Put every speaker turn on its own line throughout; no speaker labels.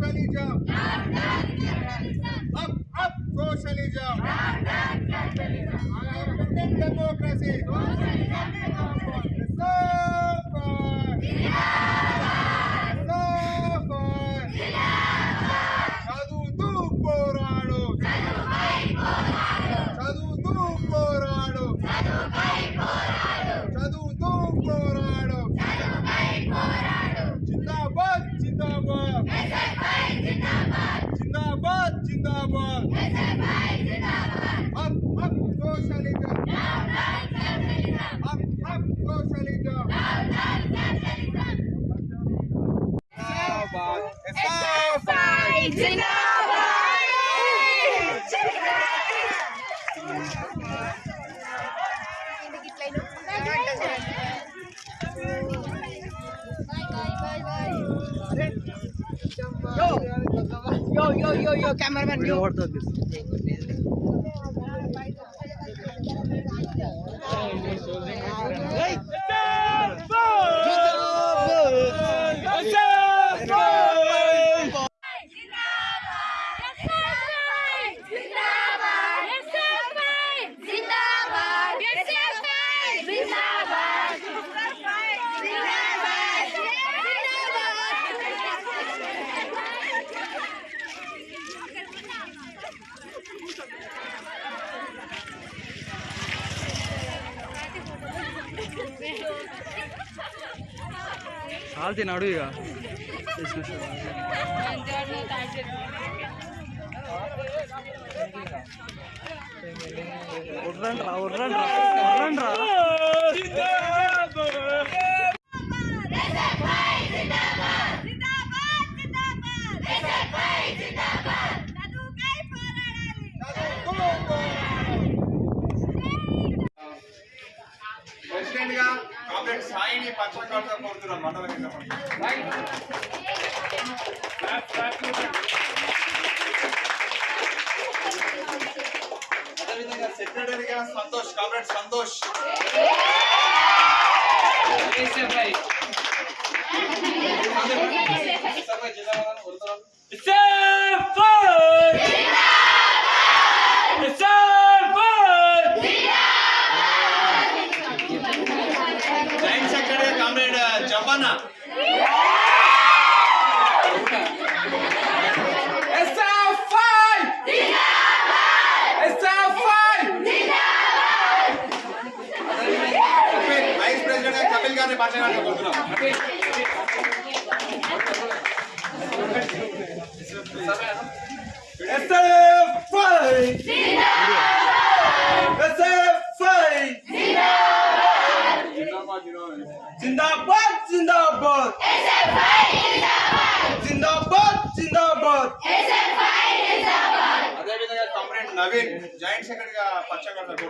Good job. Democracy! Esnafay Cinabayi! Yo,
yo, yo, yo, yo, cameraman, yo.
చాలు తిన్నాడు ఇక ఉర్రండి రా ఉర్రండి రా ఉర్రండి రా
సాయిని పచ్చకాలతో కోరుతున్నాను మండల కింద అదేవిధంగా సెక్రటరీగా సంతోష్ కామ్రేడ్ సంతోష్. గా కపిల్ గారిని పచ్చకాలతో కోరుతున్నాం
జిందాబాద్ జిందాబాద్ జిందాబాద్ జిందాబాద్
అదేవిధంగా కామ్రేడ్ నవీన్ జాయింట్ సెక్రటరీగా పచ్చకాలతో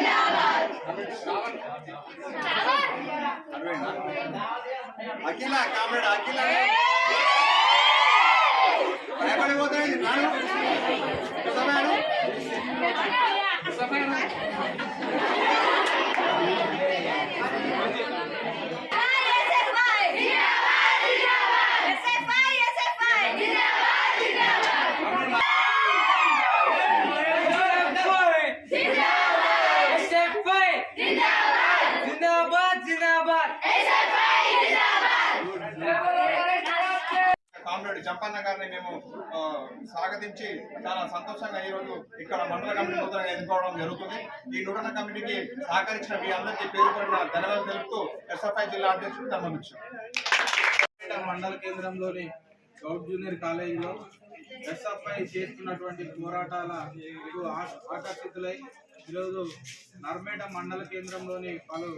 ಅಖಿಲ
ಕಾಮ್ರೇಡ್ ಅಖಿಲ. ಭಯ ಬಳಿ
ಹೋದ್ರೆ ನಾನು. కామ్రేడ్ జంపన్న గారిని మేము స్వాగతించి చాలా సంతోషంగా ఈ రోజు ఇక్కడ మండల కమిటీ నూతనంగా ఎన్నుకోవడం జరుగుతుంది. ఈ నూతన కమిటీకి సహకరించిన మీ అందరికీ పేరు పడిన ధన్యవాదాలు తెలుపుతూ ఎస్ఎఫ్ఐ జిల్లా అధ్యక్షుడు ధర్మభిక్ష
మండల కేంద్రంలోని గౌడ్ జూనియర్ కాలేజీలో ఎస్ఎఫ్ఐ చేస్తున్నటువంటి పోరాటాలకు ఆకర్షితులై ఈరోజు నర్మేట మండల కేంద్రంలోని పలు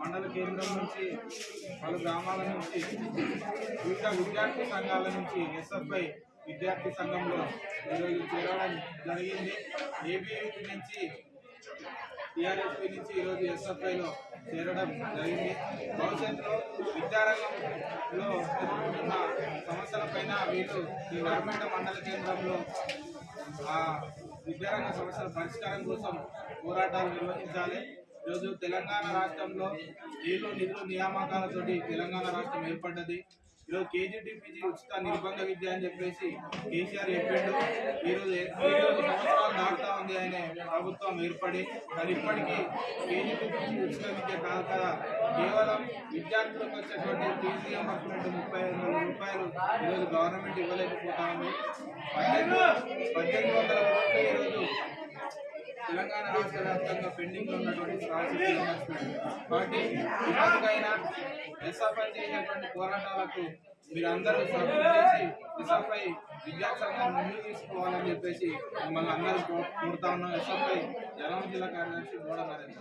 మండల కేంద్రం నుంచి పలు గ్రామాల నుంచి వివిధ విద్యార్థి సంఘాల నుంచి ఎస్ఎఫ్ఐ విద్యార్థి సంఘంలో ఈరోజు చేరడం జరిగింది. ఏబీవీ నుంచి టీఆర్ఎస్పీ నుంచి ఈరోజు ఎస్ఎఫ్ఐలో చేరడం జరిగింది. భవిష్యత్తులో విద్యారంగంలో ఎదుర్కొంటున్న సమస్యలపైన వీళ్ళు ఈ నర్మేట మండల కేంద్రంలో విద్యారంగ సమస్యల పరిష్కారం కోసం పోరాటాలు నిర్వహించాలి. ఈరోజు తెలంగాణ రాష్ట్రంలో నీళ్ళు నిధులు నియామకాలతోటి తెలంగాణ రాష్ట్రం ఏర్పడ్డది. ఈరోజు కేజీటీపీజీ ఉచిత నిర్బంధ విద్య అని చెప్పేసి కేసీఆర్ చెప్పిండు. ఈరోజు ఈరోజు సంవత్సరాలు దాటుతా ఉంది ఆయన ప్రభుత్వం ఏర్పడి మరి ఇప్పటికీ కేజీటీపీజీ ఉచిత విద్య కాదు కదా. కేవలం విద్యార్థులకు వచ్చేటువంటి ఫీజు రియంబర్స్మెంట్ ముప్పై ఐదు వందల రూపాయలు ఈరోజు గవర్నమెంట్ ఇవ్వలేకపోతా ఉంది. పద్దెనిమిది వందల కోట్లు ఈరోజు తెలంగాణ రాష్ట్ర వ్యాప్తంగా పెండింగ్లో ఉన్నటువంటి స్కాలర్షిప్ కాబట్టి ఇప్పటికైనా ఎస్ఎఫ్ఐ చేసేటువంటి పోరాటాలకు మీరందరూ సపోర్ట్ చేసి ఎస్ఎఫ్ఐ విద్యాసంగా ముందు తీసుకోవాలని చెప్పేసి మిమ్మల్ని అందరూ కోరుతా ఉన్నాం. ఎస్ఎఫ్ఐ జనగామ జిల్లా కార్యదర్శి గోడ నరేంద్ర.